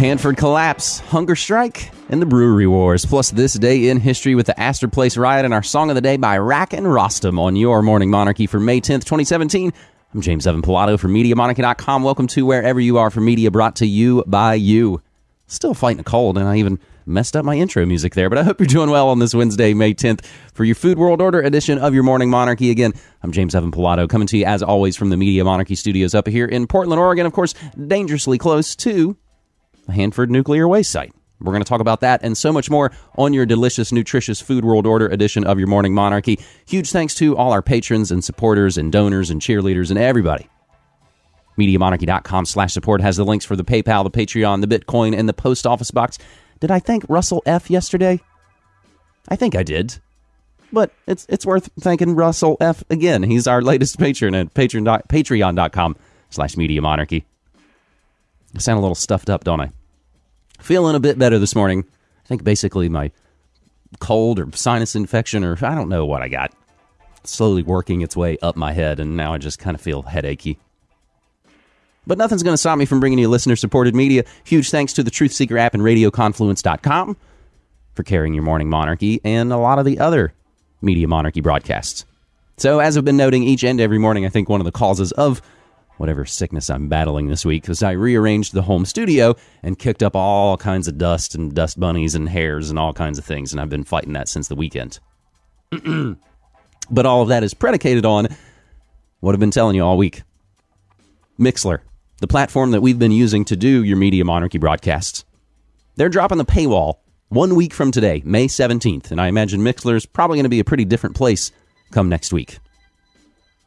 Hanford collapse, hunger strike, and the brewery wars. Plus, this day in history with the Astor Place riot and our song of the day by Rack and Rostam on your Morning Monarchy for May 10th, 2017. I'm James Evan Pilato from MediaMonarchy.com. Welcome to wherever you are for media brought to you by you. Still fighting a cold, and I even messed up my intro music there, but I hope you're doing well on this Wednesday, May 10th, for your Food World Order edition of your Morning Monarchy. Again, I'm James Evan Pilato, coming to you as always from the Media Monarchy studios up here in Portland, Oregon, of course, dangerously close to Hanford nuclear waste site. We're going to talk about that and so much more on your delicious, nutritious Food World Order edition of your Morning Monarchy. Huge thanks to all our patrons and supporters and donors and cheerleaders and everybody. MediaMonarchy.com slash support has the links for the PayPal, the Patreon, the Bitcoin, and the post office box. Did I thank Russell F yesterday? I think I did. But it's it's worth thanking Russell F again. He's our latest patron at patreon, patreon.com slash media monarchy. I sound a little stuffed up, don't I? Feeling a bit better this morning. I think basically my cold or sinus infection or I don't know what I got. Slowly working its way up my head, and now I just kind of feel headachy. But nothing's going to stop me from bringing you listener supported media. Huge thanks to the Truth Seeker app and RadioConfluence.com for carrying your morning monarchy and a lot of the other media monarchy broadcasts. So, as I've been noting each and every morning, I think one of the causes of whatever sickness I'm battling this week because I rearranged the home studio and kicked up all kinds of dust and dust bunnies and hairs and all kinds of things. And I've been fighting that since the weekend. but all of that is predicated on what I've been telling you all week Mixlr the platform that we've been using to do your Media Monarchy broadcasts. They're dropping the paywall one week from today, May 17th, and I imagine Mixlr is probably going to be a pretty different place come next week.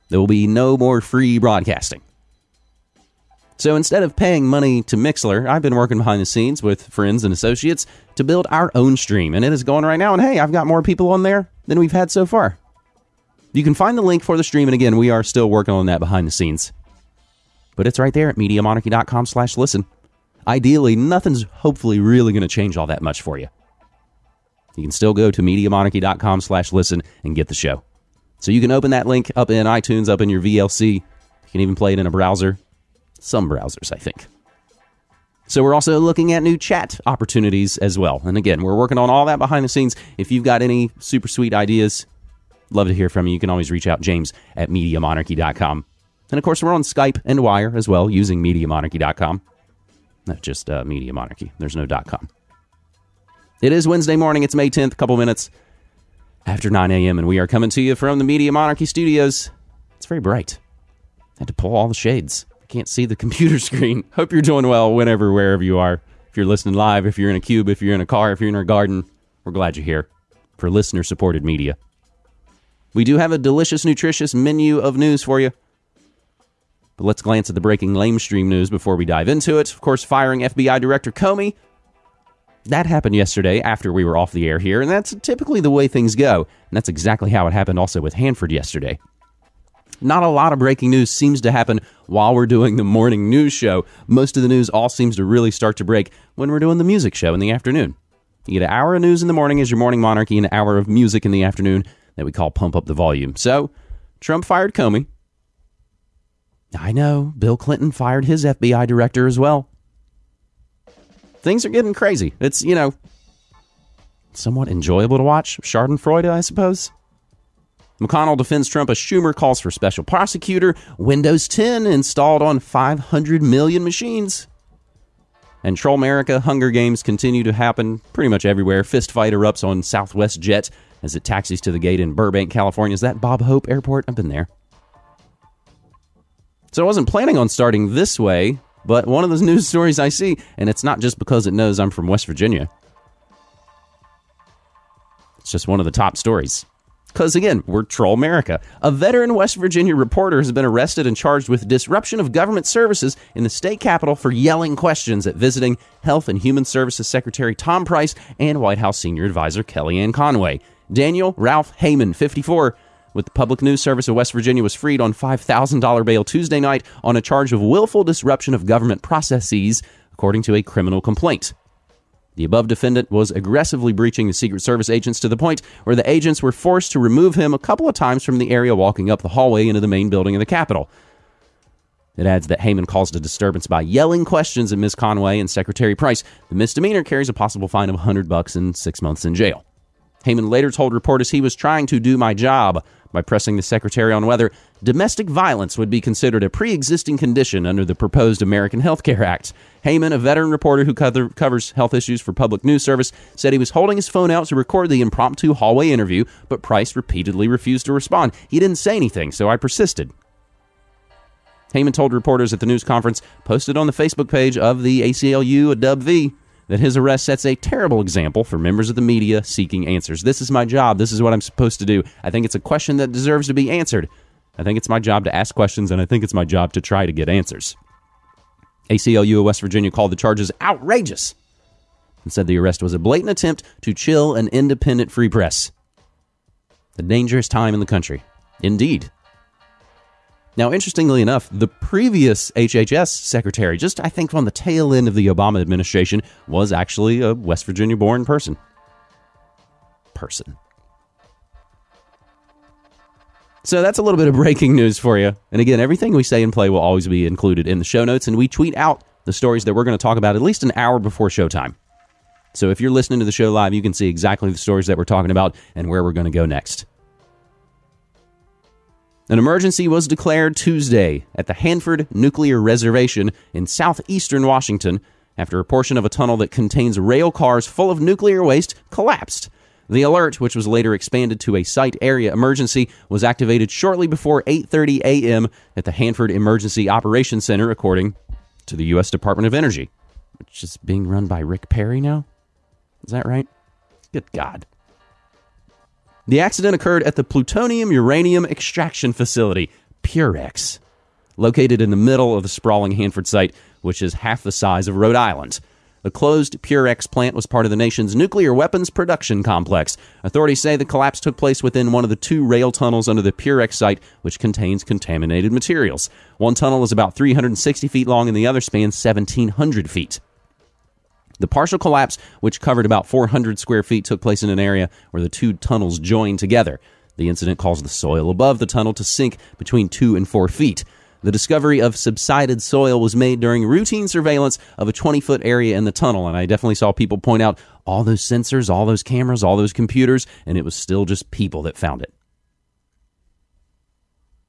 There will be no more free broadcasting. So instead of paying money to Mixlr, I've been working behind the scenes with friends and associates to build our own stream, and it is going right now. And hey, I've got more people on there than we've had so far. You can find the link for the stream, and again, we are still working on that behind the scenes but it's right there at MediaMonarchy.com slash listen. Ideally, nothing's hopefully really going to change all that much for you. You can still go to MediaMonarchy.com slash listen and get the show. So you can open that link up in iTunes, up in your VLC. You can even play it in a browser. Some browsers, I think. So we're also looking at new chat opportunities as well. And again, we're working on all that behind the scenes. If you've got any super sweet ideas, love to hear from you. You can always reach out, James at MediaMonarchy.com. And of course, we're on Skype and Wire as well using MediaMonarchy.com. Not just uh, Media Monarchy. There's no dot .com. It is Wednesday morning. It's May 10th, a couple minutes after 9 a.m., and we are coming to you from the Media Monarchy studios. It's very bright. I had to pull all the shades. Can't see the computer screen. Hope you're doing well whenever, wherever you are. If you're listening live, if you're in a cube, if you're in a car, if you're in a garden, we're glad you're here for listener supported media. We do have a delicious, nutritious menu of news for you. But let's glance at the breaking lamestream news before we dive into it. Of course, firing FBI Director Comey. That happened yesterday after we were off the air here, and that's typically the way things go. And that's exactly how it happened also with Hanford yesterday. Not a lot of breaking news seems to happen while we're doing the morning news show. Most of the news all seems to really start to break when we're doing the music show in the afternoon. You get an hour of news in the morning as your morning monarchy, an hour of music in the afternoon that we call pump up the volume. So, Trump fired Comey. I know. Bill Clinton fired his FBI director as well. Things are getting crazy. It's, you know, somewhat enjoyable to watch. Schadenfreude, I suppose. McConnell defends Trump as Schumer calls for special prosecutor. Windows 10 installed on 500 million machines. And Troll America Hunger Games continue to happen pretty much everywhere. Fist fight erupts on Southwest Jet as it taxis to the gate in Burbank, California. Is that Bob Hope Airport? I've been there. So I wasn't planning on starting this way, but one of those news stories I see, and it's not just because it knows I'm from West Virginia. It's just one of the top stories. Because again, we're Troll America. A veteran West Virginia reporter has been arrested and charged with disruption of government services in the state capitol for yelling questions at visiting Health and Human Services Secretary Tom Price and White House Senior Advisor Kellyanne Conway. Daniel Ralph Heyman, 54, with the Public News Service of West Virginia was freed on $5,000 bail Tuesday night on a charge of willful disruption of government processes, according to a criminal complaint. The above defendant was aggressively breaching the Secret Service agents to the point where the agents were forced to remove him a couple of times from the area walking up the hallway into the main building of the Capitol. It adds that Heyman caused a disturbance by yelling questions at Ms. Conway and Secretary Price. The misdemeanor carries a possible fine of 100 bucks and six months in jail. Heyman later told reporters he was trying to do my job by pressing the secretary on whether domestic violence would be considered a pre existing condition under the proposed American Health Care Act. Heyman, a veteran reporter who cover, covers health issues for Public News Service, said he was holding his phone out to record the impromptu hallway interview, but Price repeatedly refused to respond. He didn't say anything, so I persisted. Heyman told reporters at the news conference posted on the Facebook page of the ACLU a Dub V that his arrest sets a terrible example for members of the media seeking answers. This is my job. This is what I'm supposed to do. I think it's a question that deserves to be answered. I think it's my job to ask questions, and I think it's my job to try to get answers. ACLU of West Virginia called the charges outrageous and said the arrest was a blatant attempt to chill an independent free press. A dangerous time in the country. Indeed. Now, interestingly enough, the previous HHS secretary, just I think on the tail end of the Obama administration, was actually a West Virginia born person. Person. So that's a little bit of breaking news for you. And again, everything we say and play will always be included in the show notes, and we tweet out the stories that we're going to talk about at least an hour before showtime. So if you're listening to the show live, you can see exactly the stories that we're talking about and where we're going to go next. An emergency was declared Tuesday at the Hanford Nuclear Reservation in southeastern Washington after a portion of a tunnel that contains rail cars full of nuclear waste collapsed. The alert, which was later expanded to a site area emergency, was activated shortly before 8:30 a.m. at the Hanford Emergency Operations Center, according to the U.S. Department of Energy, which is being run by Rick Perry now. Is that right? Good God. The accident occurred at the plutonium uranium extraction facility, Purex, located in the middle of the sprawling Hanford site, which is half the size of Rhode Island. The closed Purex plant was part of the nation's nuclear weapons production complex. Authorities say the collapse took place within one of the two rail tunnels under the Purex site, which contains contaminated materials. One tunnel is about 360 feet long and the other spans 1,700 feet. The partial collapse, which covered about 400 square feet, took place in an area where the two tunnels joined together. The incident caused the soil above the tunnel to sink between two and four feet. The discovery of subsided soil was made during routine surveillance of a 20 foot area in the tunnel. And I definitely saw people point out all those sensors, all those cameras, all those computers, and it was still just people that found it.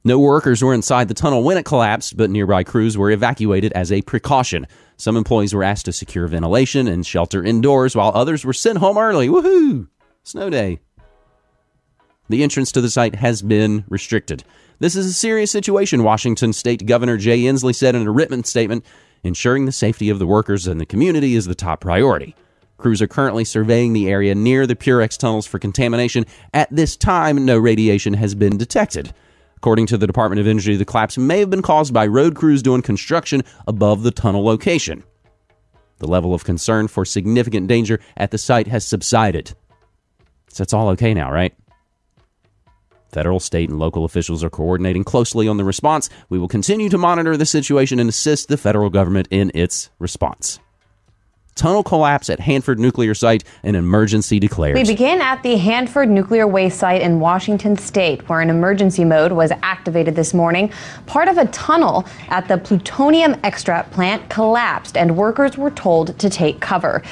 No workers were inside the tunnel when it collapsed, but nearby crews were evacuated as a precaution. Some employees were asked to secure ventilation and shelter indoors, while others were sent home early. Woohoo! Snow day. The entrance to the site has been restricted. This is a serious situation, Washington State Governor Jay Inslee said in a written statement. Ensuring the safety of the workers and the community is the top priority. Crews are currently surveying the area near the Purex tunnels for contamination. At this time, no radiation has been detected. According to the Department of Energy, the collapse may have been caused by road crews doing construction above the tunnel location. The level of concern for significant danger at the site has subsided. So it's all okay now, right? Federal, state, and local officials are coordinating closely on the response. We will continue to monitor the situation and assist the federal government in its response. Tunnel collapse at Hanford nuclear site, an emergency declared. We begin at the Hanford nuclear waste site in Washington state, where an emergency mode was activated this morning. Part of a tunnel at the plutonium extract plant collapsed, and workers were told to take cover.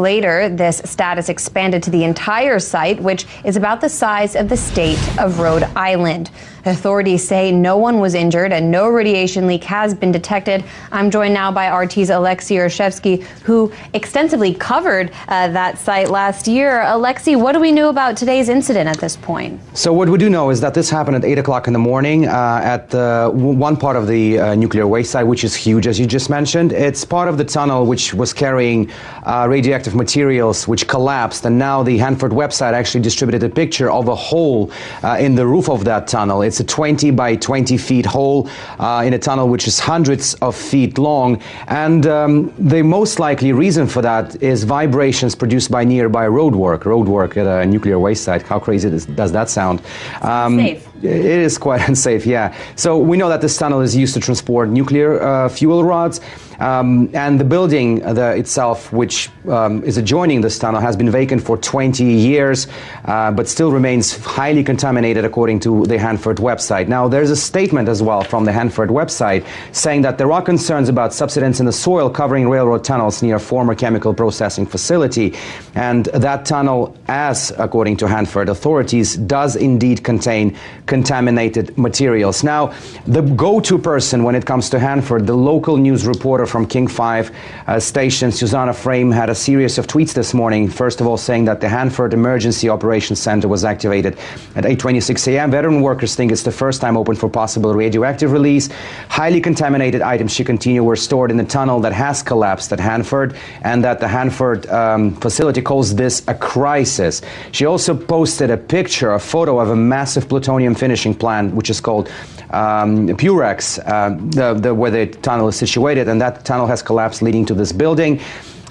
Later, this status expanded to the entire site, which is about the size of the state of Rhode Island. Authorities say no one was injured and no radiation leak has been detected. I'm joined now by RT's Alexei Yaroshevsky, who extensively covered uh, that site last year. Alexei, what do we know about today's incident at this point? So, what we do know is that this happened at 8 o'clock in the morning uh, at one part of the uh, nuclear waste site, which is huge, as you just mentioned. It's part of the tunnel which was carrying uh, radioactive materials, which collapsed. And now the Hanford website actually distributed a picture of a hole uh, in the roof of that tunnel. It's a 20 by 20 feet hole uh, in a tunnel which is hundreds of feet long. And um, the most likely reason for that is vibrations produced by nearby roadwork, roadwork at a nuclear waste site. How crazy does, does that sound? Um, safe. It is quite unsafe, yeah. So we know that this tunnel is used to transport nuclear uh, fuel rods. Um, and the building uh, the, itself, which um, is adjoining this tunnel, has been vacant for 20 years, uh, but still remains highly contaminated, according to the Hanford website. Now, there's a statement as well from the Hanford website saying that there are concerns about subsidence in the soil covering railroad tunnels near a former chemical processing facility. And that tunnel, as according to Hanford authorities, does indeed contain contaminated materials. Now, the go to person when it comes to Hanford, the local news reporter from King 5 uh, station, Susannah Frame, had a series of tweets this morning. First of all, saying that the Hanford Emergency Operations Center was activated at 8:26 a.m. Veteran workers think it's the first time open for possible radioactive release. Highly contaminated items, she continued, were stored in the tunnel that has collapsed at Hanford, and that the Hanford um, facility calls this a crisis. She also posted a picture, a photo of a massive plutonium finishing plant, which is called um, Purex, uh, the, the, where the tunnel is situated, and that tunnel has collapsed, leading to this building.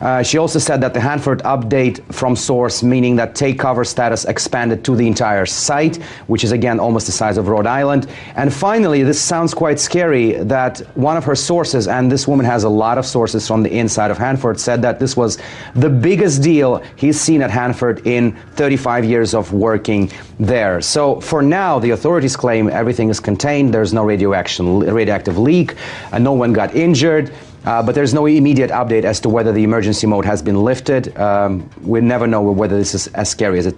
Uh, she also said that the Hanford update from source, meaning that take cover status expanded to the entire site, which is again almost the size of Rhode Island. And finally, this sounds quite scary that one of her sources, and this woman has a lot of sources from the inside of Hanford, said that this was the biggest deal he's seen at Hanford in 35 years of working there. So for now, the authorities claim everything is contained, there's no radioaction, radioactive leak, and no one got injured. Uh, but there's no immediate update as to whether the emergency mode has been lifted. Um, we never know whether this is as scary as it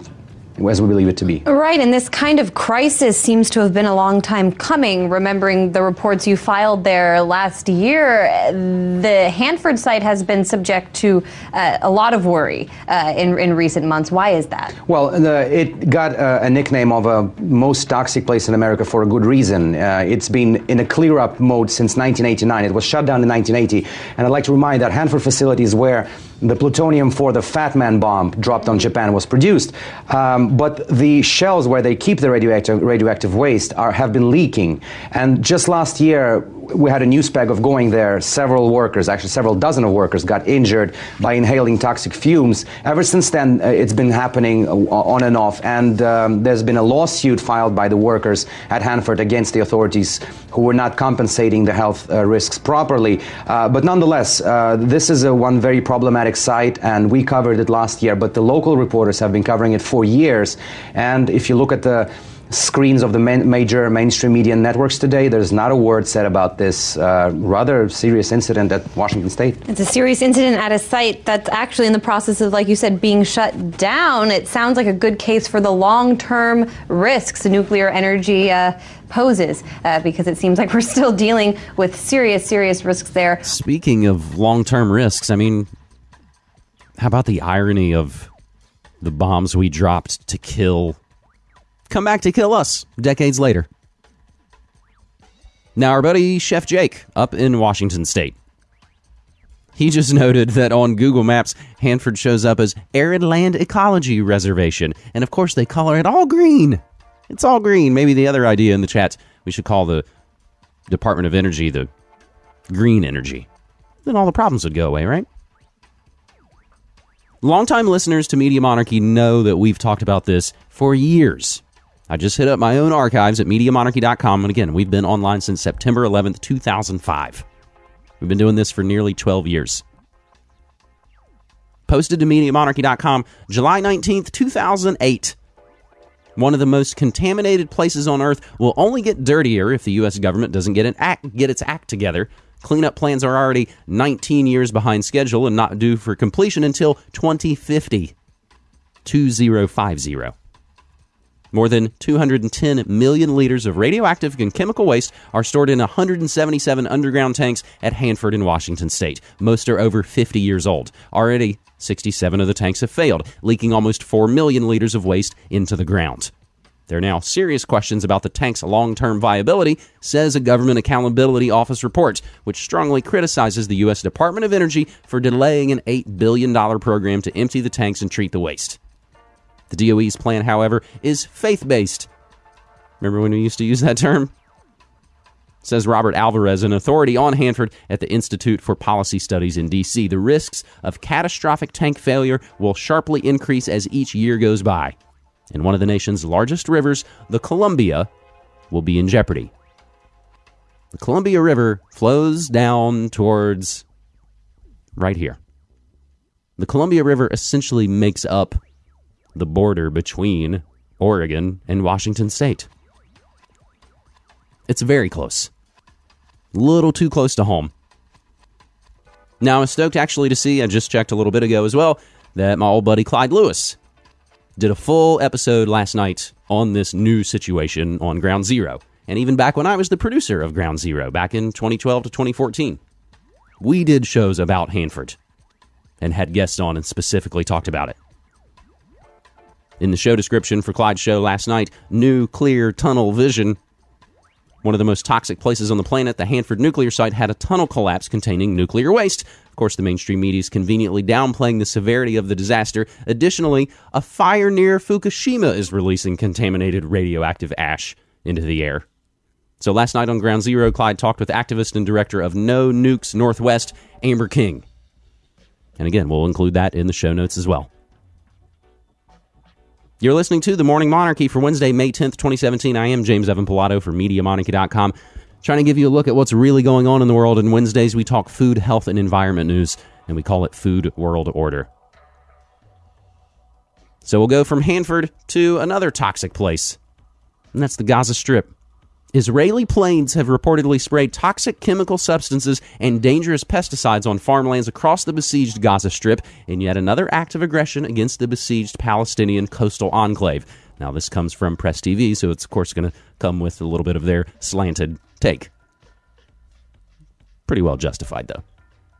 as we believe it to be. Right, and this kind of crisis seems to have been a long time coming. Remembering the reports you filed there last year, the Hanford site has been subject to uh, a lot of worry uh, in, in recent months. Why is that? Well, the, it got uh, a nickname of a most toxic place in America for a good reason. Uh, it's been in a clear up mode since 1989. It was shut down in 1980, and I'd like to remind that Hanford facility is where the plutonium for the Fat Man bomb dropped on Japan was produced. Um, but the shells where they keep the radioactive, radioactive waste are, have been leaking. And just last year, we had a news bag of going there. Several workers, actually several dozen of workers, got injured by inhaling toxic fumes. Ever since then, uh, it's been happening uh, on and off. And um, there's been a lawsuit filed by the workers at Hanford against the authorities who were not compensating the health uh, risks properly. Uh, but nonetheless, this is a one very problematic site, and we covered it last year. But the local reporters have been covering it for years. And if you look at the screens of the main, major mainstream media networks today, there's not a word said about this uh, rather serious incident at Washington State. It's a serious incident at a site that's actually in the process of, like you said, being shut down. It sounds like a good case for the long term risks nuclear energy. Uh, poses uh, because it seems like we're still dealing with serious, serious risks there. Speaking of long term risks, I mean, how about the irony of the bombs we dropped to kill come back to kill us decades later. Now, our buddy Chef Jake up in Washington State. He just noted that on Google Maps, Hanford shows up as Arid Land Ecology Reservation. And of course, they color it all green. It's all green. Maybe the other idea in the chat, we should call the Department of Energy the green energy. Then all the problems would go away, right? Longtime listeners to Media Monarchy know that we've talked about this for years. I just hit up my own archives at MediaMonarchy.com. And again, we've been online since September 11th, 2005. We've been doing this for nearly 12 years. Posted to MediaMonarchy.com July 19th, 2008. One of the most contaminated places on Earth will only get dirtier if the U.S. government doesn't get, an act, get its act together. Cleanup plans are already 19 years behind schedule and not due for completion until 2050. 2050. More than 210 million liters of radioactive and chemical waste are stored in 177 underground tanks at Hanford in Washington state. Most are over 50 years old. Already, 67 of the tanks have failed, leaking almost 4 million liters of waste into the ground. There are now serious questions about the tank's long term viability, says a Government Accountability Office report, which strongly criticizes the U.S. Department of Energy for delaying an $8 billion program to empty the tanks and treat the waste. The DOE's plan, however, is faith based. Remember when we used to use that term? Says Robert Alvarez, an authority on Hanford at the Institute for Policy Studies in D.C. The risks of catastrophic tank failure will sharply increase as each year goes by. And one of the nation's largest rivers, the Columbia, will be in jeopardy. The Columbia River flows down towards right here. The Columbia River essentially makes up the border between Oregon and Washington state. It's very close. A little too close to home. Now, I'm stoked actually to see, I just checked a little bit ago as well, that my old buddy Clyde Lewis did a full episode last night on this new situation on Ground Zero. And even back when I was the producer of Ground Zero, back in 2012 to 2014, we did shows about Hanford and had guests on and specifically talked about it. In the show description for Clyde's show last night, new clear tunnel vision one of the most toxic places on the planet, the Hanford nuclear site had a tunnel collapse containing nuclear waste. Of course, the mainstream media is conveniently downplaying the severity of the disaster. Additionally, a fire near Fukushima is releasing contaminated radioactive ash into the air. So last night on Ground Zero, Clyde talked with activist and director of No Nukes Northwest, Amber King. And again, we'll include that in the show notes as well. You're listening to The Morning Monarchy for Wednesday, May 10th, 2017. I am James Evan Pilato for MediaMonarchy.com, trying to give you a look at what's really going on in the world. And Wednesdays, we talk food, health, and environment news, and we call it Food World Order. So we'll go from Hanford to another toxic place, and that's the Gaza Strip. Israeli planes have reportedly sprayed toxic chemical substances and dangerous pesticides on farmlands across the besieged Gaza Strip in yet another act of aggression against the besieged Palestinian coastal enclave. Now, this comes from Press TV, so it's, of course, going to come with a little bit of their slanted take. Pretty well justified, though.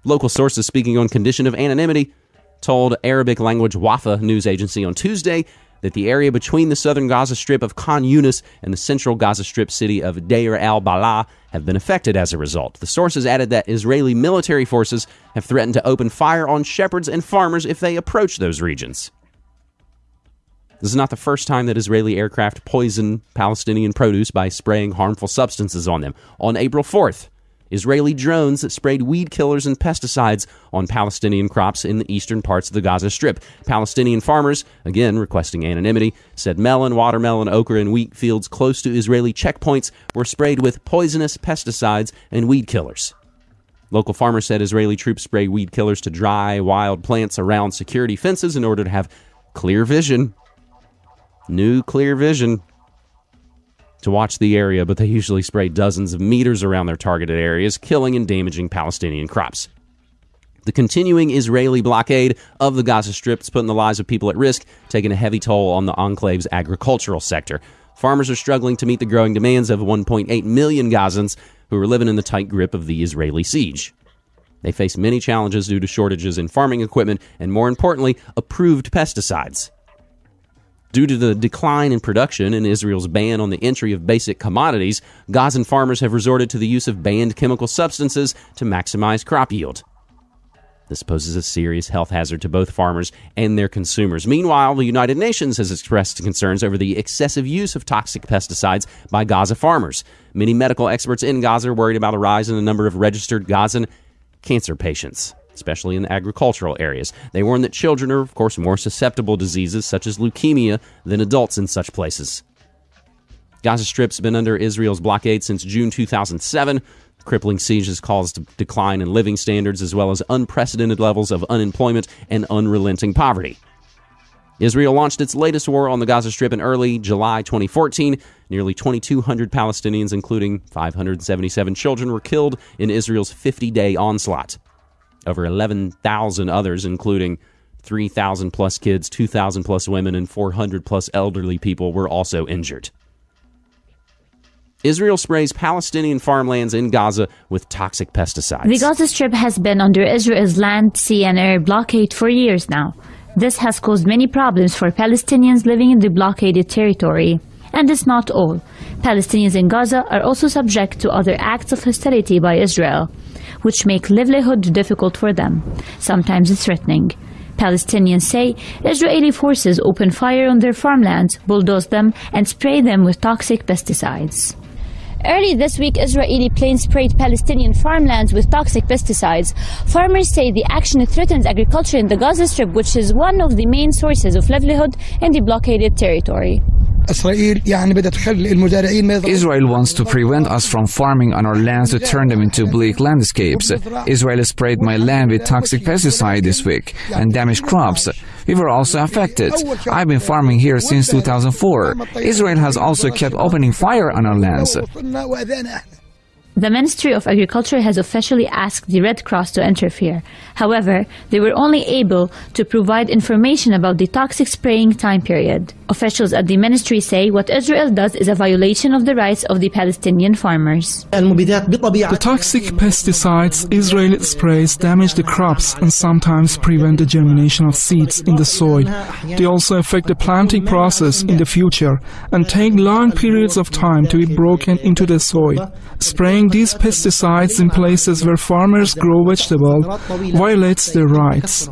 Local sources speaking on condition of anonymity told Arabic language Wafa news agency on Tuesday that the area between the southern Gaza Strip of Khan Yunis and the central Gaza Strip city of Deir al Balah have been affected as a result. The sources added that Israeli military forces have threatened to open fire on shepherds and farmers if they approach those regions. This is not the first time that Israeli aircraft poison Palestinian produce by spraying harmful substances on them. On April 4th, Israeli drones that sprayed weed killers and pesticides on Palestinian crops in the eastern parts of the Gaza Strip. Palestinian farmers, again requesting anonymity, said melon, watermelon, okra, and wheat fields close to Israeli checkpoints were sprayed with poisonous pesticides and weed killers. Local farmers said Israeli troops spray weed killers to dry wild plants around security fences in order to have clear vision. New clear vision to watch the area, but they usually spray dozens of meters around their targeted areas, killing and damaging Palestinian crops. The continuing Israeli blockade of the Gaza Strip is putting the lives of people at risk, taking a heavy toll on the enclave's agricultural sector. Farmers are struggling to meet the growing demands of 1.8 million Gazans who are living in the tight grip of the Israeli siege. They face many challenges due to shortages in farming equipment and, more importantly, approved pesticides. Due to the decline in production and Israel's ban on the entry of basic commodities, Gazan farmers have resorted to the use of banned chemical substances to maximize crop yield. This poses a serious health hazard to both farmers and their consumers. Meanwhile, the United Nations has expressed concerns over the excessive use of toxic pesticides by Gaza farmers. Many medical experts in Gaza are worried about a rise in the number of registered Gazan cancer patients especially in the agricultural areas. They warn that children are, of course, more susceptible to diseases such as leukemia than adults in such places. Gaza Strip's been under Israel's blockade since June 2007. Crippling siege has caused decline in living standards as well as unprecedented levels of unemployment and unrelenting poverty. Israel launched its latest war on the Gaza Strip in early July 2014. Nearly 2,200 Palestinians, including 577 children, were killed in Israel's 50 day onslaught. Over 11,000 others, including 3,000 plus kids, 2,000 plus women, and 400 plus elderly people, were also injured. Israel sprays Palestinian farmlands in Gaza with toxic pesticides. The Gaza Strip has been under Israel's land, sea, and air blockade for years now. This has caused many problems for Palestinians living in the blockaded territory. And it's not all. Palestinians in Gaza are also subject to other acts of hostility by Israel which make livelihood difficult for them, sometimes threatening. Palestinians say Israeli forces open fire on their farmlands, bulldoze them, and spray them with toxic pesticides. Early this week, Israeli planes sprayed Palestinian farmlands with toxic pesticides. Farmers say the action threatens agriculture in the Gaza Strip, which is one of the main sources of livelihood in the blockaded territory. Israel wants to prevent us from farming on our lands to turn them into bleak landscapes. Israel sprayed my land with toxic pesticide this week and damaged crops. We were also affected. I've been farming here since 2004. Israel has also kept opening fire on our lands. The Ministry of Agriculture has officially asked the Red Cross to interfere. However, they were only able to provide information about the toxic spraying time period. Officials at the ministry say what Israel does is a violation of the rights of the Palestinian farmers. The toxic pesticides Israel sprays damage the crops and sometimes prevent the germination of seeds in the soil. They also affect the planting process in the future and take long periods of time to be broken into the soil. Spraying these pesticides in places where farmers grow vegetables violates their rights.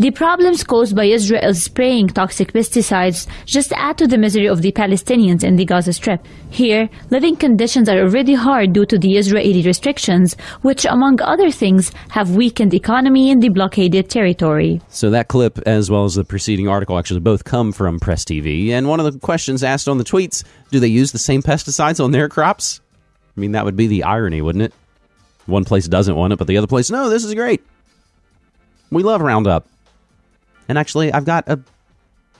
The problems caused by Israel spraying toxic pesticides just add to the misery of the Palestinians in the Gaza Strip. Here, living conditions are already hard due to the Israeli restrictions, which, among other things, have weakened economy in the blockaded territory. So that clip, as well as the preceding article, actually both come from Press TV. And one of the questions asked on the tweets: Do they use the same pesticides on their crops? I mean, that would be the irony, wouldn't it? One place doesn't want it, but the other place, no, this is great. We love Roundup. And actually, I've got a,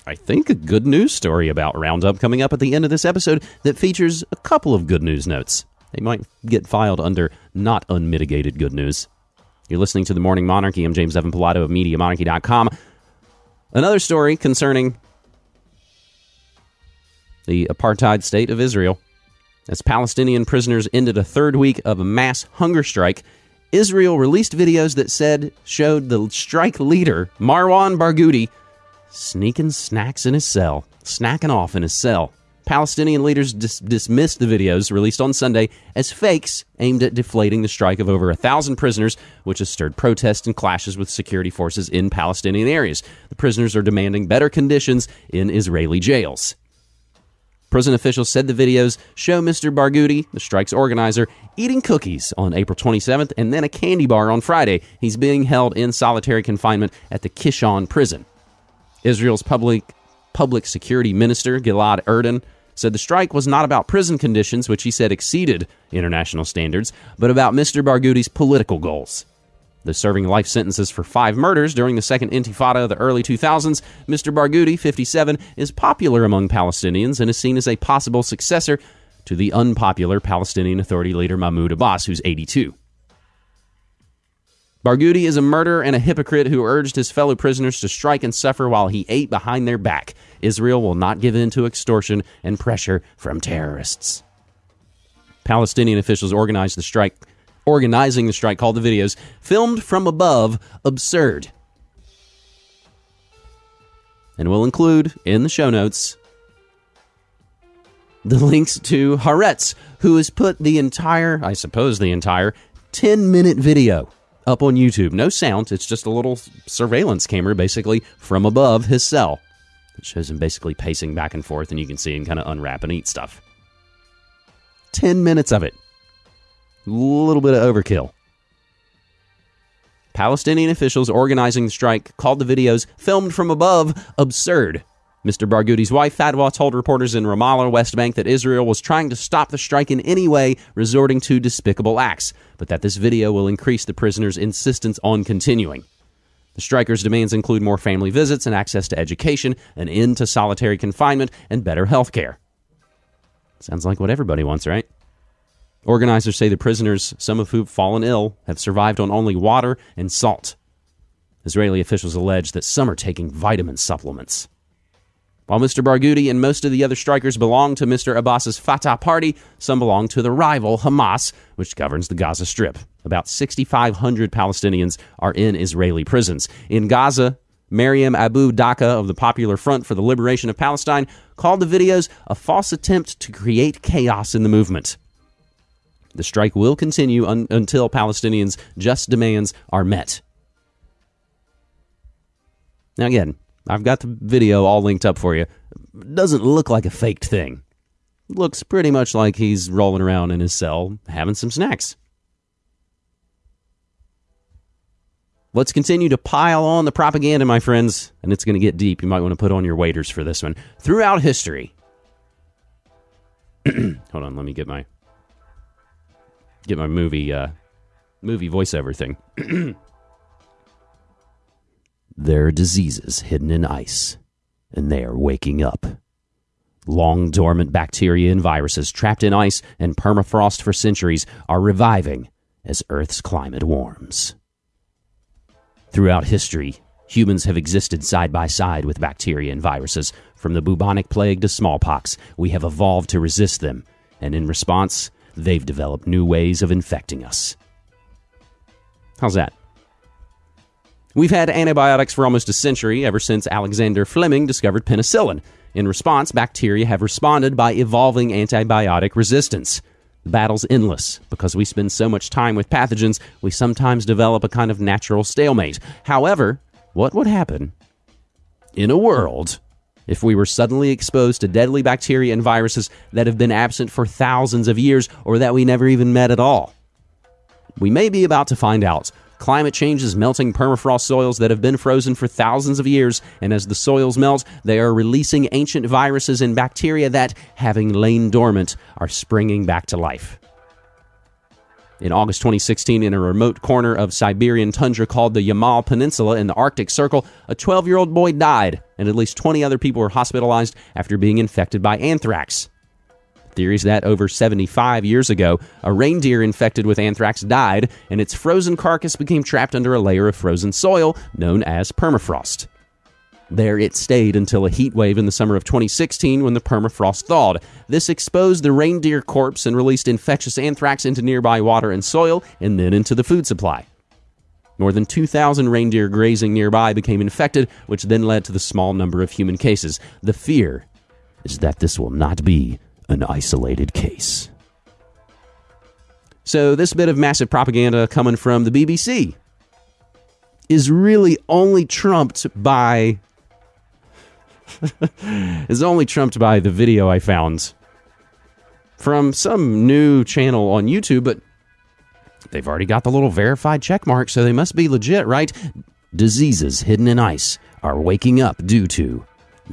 I think, a good news story about Roundup coming up at the end of this episode that features a couple of good news notes. They might get filed under not unmitigated good news. You're listening to The Morning Monarchy. I'm James Evan Pilato of MediaMonarchy.com. Another story concerning the apartheid state of Israel. As Palestinian prisoners ended a third week of a mass hunger strike, Israel released videos that said showed the strike leader, Marwan Barghouti, sneaking snacks in his cell, snacking off in his cell. Palestinian leaders dis- dismissed the videos released on Sunday as fakes aimed at deflating the strike of over a thousand prisoners, which has stirred protests and clashes with security forces in Palestinian areas. The prisoners are demanding better conditions in Israeli jails. Prison officials said the videos show Mr. Barghouti, the strike's organizer, eating cookies on April 27th and then a candy bar on Friday. He's being held in solitary confinement at the Kishon prison. Israel's public public security minister Gilad Erdan said the strike was not about prison conditions, which he said exceeded international standards, but about Mr. Barghouti's political goals. The serving life sentences for five murders during the second intifada of the early 2000s, Mr. Barghouti, 57, is popular among Palestinians and is seen as a possible successor to the unpopular Palestinian Authority leader Mahmoud Abbas, who's 82. Barghouti is a murderer and a hypocrite who urged his fellow prisoners to strike and suffer while he ate behind their back. Israel will not give in to extortion and pressure from terrorists. Palestinian officials organized the strike organizing the strike called the videos filmed from above absurd. And we'll include in the show notes the links to Haaretz, who has put the entire, I suppose the entire, 10 minute video up on YouTube. No sound, it's just a little surveillance camera basically from above his cell. It shows him basically pacing back and forth, and you can see him kind of unwrap and eat stuff. 10 minutes of it. A little bit of overkill. Palestinian officials organizing the strike called the videos filmed from above absurd. Mr. Barghouti's wife, Fadwa, told reporters in Ramallah, West Bank, that Israel was trying to stop the strike in any way, resorting to despicable acts, but that this video will increase the prisoners' insistence on continuing. The strikers' demands include more family visits and access to education, an end to solitary confinement, and better health care. Sounds like what everybody wants, right? Organizers say the prisoners, some of whom have fallen ill, have survived on only water and salt. Israeli officials allege that some are taking vitamin supplements. While Mr. Barghouti and most of the other strikers belong to Mr. Abbas's Fatah party, some belong to the rival Hamas, which governs the Gaza Strip. About 6,500 Palestinians are in Israeli prisons. In Gaza, Mariam Abu Daqqa of the Popular Front for the Liberation of Palestine called the videos a false attempt to create chaos in the movement. The strike will continue un- until Palestinians' just demands are met. Now, again, I've got the video all linked up for you. Doesn't look like a faked thing. Looks pretty much like he's rolling around in his cell having some snacks. Let's continue to pile on the propaganda, my friends, and it's going to get deep. You might want to put on your waders for this one. Throughout history, Hold on, let me get my get my movie uh, movie voiceover thing. there are diseases hidden in ice, and they are waking up. Long dormant bacteria and viruses trapped in ice and permafrost for centuries are reviving as Earth's climate warms. Throughout history, humans have existed side by side with bacteria and viruses. From the bubonic plague to smallpox, we have evolved to resist them, and in response, they've developed new ways of infecting us. How's that? We've had antibiotics for almost a century, ever since Alexander Fleming discovered penicillin. In response, bacteria have responded by evolving antibiotic resistance. The battle's endless. Because we spend so much time with pathogens, we sometimes develop a kind of natural stalemate. However, what would happen in a world if we were suddenly exposed to deadly bacteria and viruses that have been absent for thousands of years or that we never even met at all? We may be about to find out. Climate change is melting permafrost soils that have been frozen for thousands of years, and as the soils melt, they are releasing ancient viruses and bacteria that, having lain dormant, are springing back to life. In August 2016, in a remote corner of Siberian tundra called the Yamal Peninsula in the Arctic Circle, a 12 year old boy died, and at least 20 other people were hospitalized after being infected by anthrax. Theories that over 75 years ago, a reindeer infected with anthrax died, and its frozen carcass became trapped under a layer of frozen soil known as permafrost. There it stayed until a heat wave in the summer of 2016 when the permafrost thawed. This exposed the reindeer corpse and released infectious anthrax into nearby water and soil and then into the food supply. More than 2,000 reindeer grazing nearby became infected, which then led to the small number of human cases. The fear is that this will not be an isolated case. So, this bit of massive propaganda coming from the BBC is really only trumped by. Is only trumped by the video I found from some new channel on YouTube, but they've already got the little verified check mark, so they must be legit, right? Diseases hidden in ice are waking up due to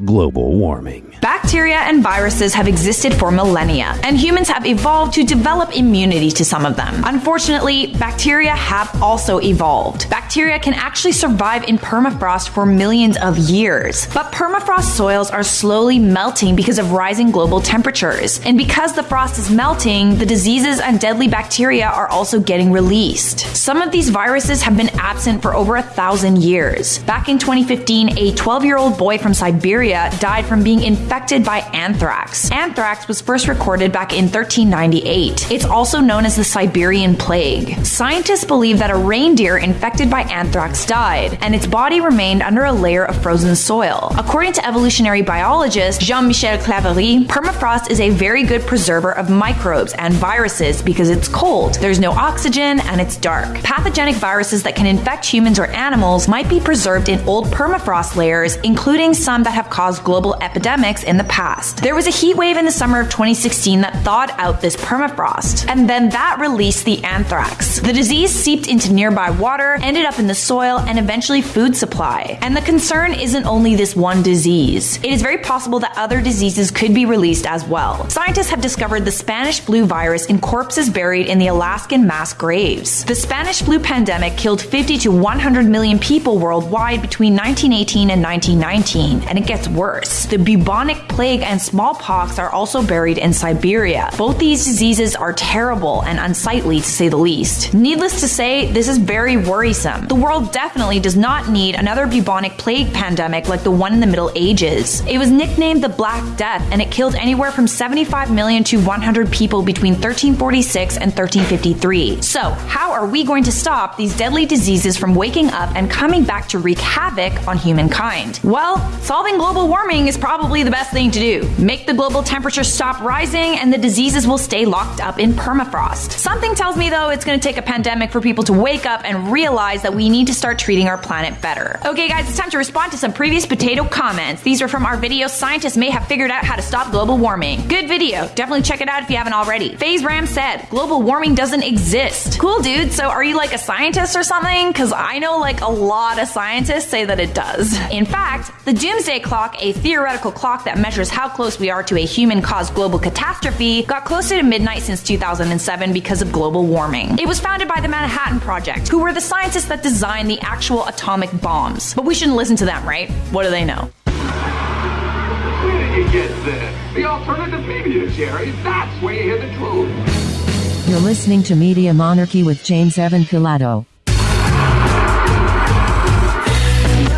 global warming. Bacteria and viruses have existed for millennia, and humans have evolved to develop immunity to some of them. Unfortunately, bacteria have also evolved. Bacteria can actually survive in permafrost for millions of years, but permafrost soils are slowly melting because of rising global temperatures. And because the frost is melting, the diseases and deadly bacteria are also getting released. Some of these viruses have been absent for over a thousand years. Back in 2015, a 12 year old boy from Siberia died from being infected by anthrax. Anthrax was first recorded back in 1398. It's also known as the Siberian Plague. Scientists believe that a reindeer infected by anthrax died, and its body remained under a layer of frozen soil. According to evolutionary biologist Jean Michel Claverie, permafrost is a very good preserver of microbes and viruses because it's cold, there's no oxygen, and it's dark. Pathogenic viruses that can infect humans or animals might be preserved in old permafrost layers, including some that have caused global epidemics in the past. There was a heat wave in the summer of 2016 that thawed out this permafrost, and then that released the anthrax. The disease seeped into nearby water, ended up in the soil, and eventually food supply. And the concern isn't only this one disease. It is very possible that other diseases could be released as well. Scientists have discovered the Spanish flu virus in corpses buried in the Alaskan mass graves. The Spanish flu pandemic killed 50 to 100 million people worldwide between 1918 and 1919, and it gets worse. The bubonic plague and smallpox are also buried in Siberia. Both these diseases are terrible and unsightly to say the least. Needless to say, this is very worrisome. The world definitely does not need another bubonic plague pandemic like the one in the Middle Ages. It was nicknamed the Black Death and it killed anywhere from 75 million to 100 people between 1346 and 1353. So, how are we going to stop these deadly diseases from waking up and coming back to wreak havoc on humankind? Well, solving global warming is probably the best thing to do. Make the global temperature stop rising and the diseases will stay locked up in permafrost. Something tells me though it's going to take a pandemic for people to wake up and realize that we need to start treating our planet better. Okay guys, it's time to respond to some previous potato comments. These are from our video Scientists May Have Figured Out How to Stop Global Warming. Good video. Definitely check it out if you haven't already. FaZe Ram said, global warming doesn't exist. Cool dude, so are you like a scientist or something? Cause I know like a lot of scientists say that it does. In fact, the Doomsday Clock clock, a theoretical clock that measures how close we are to a human caused global catastrophe, got closer to midnight since 2007 because of global warming. It was founded by the Manhattan Project, who were the scientists that designed the actual atomic bombs. But we shouldn't listen to them, right? What do they know? Where did you get this? The alternative media, Jerry. That's where you hear the truth. You're listening to Media Monarchy with James Evan Pilato.